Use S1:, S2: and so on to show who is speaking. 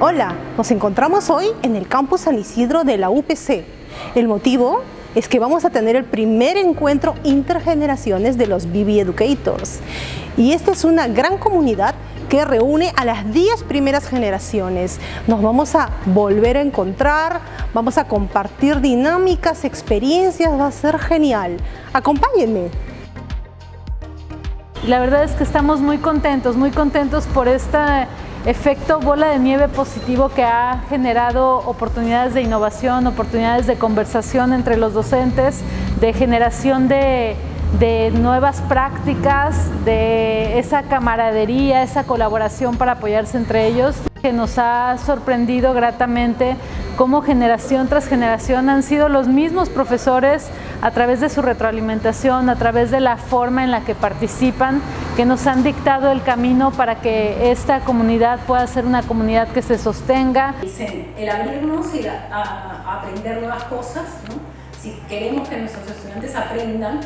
S1: Hola, nos encontramos hoy en el campus San Isidro de la UPC. El motivo es que vamos a tener el primer encuentro intergeneraciones de los BB Educators. Y esta es una gran comunidad que reúne a las 10 primeras generaciones. Nos vamos a volver a encontrar, vamos a compartir dinámicas, experiencias, va a ser genial. Acompáñenme.
S2: La verdad es que estamos muy contentos, muy contentos por este efecto bola de nieve positivo que ha generado oportunidades de innovación, oportunidades de conversación entre los docentes, de generación de, nuevas prácticas, de esa camaradería, esa colaboración para apoyarse entre ellos, que nos ha sorprendido gratamente cómo generación tras generación han sido los mismos profesores a través de su retroalimentación, a través de la forma en la que participan, que nos han dictado el camino para que esta comunidad pueda ser una comunidad que se sostenga.
S3: El abrirnos y a, aprender nuevas cosas, si queremos que nuestros estudiantes aprendan,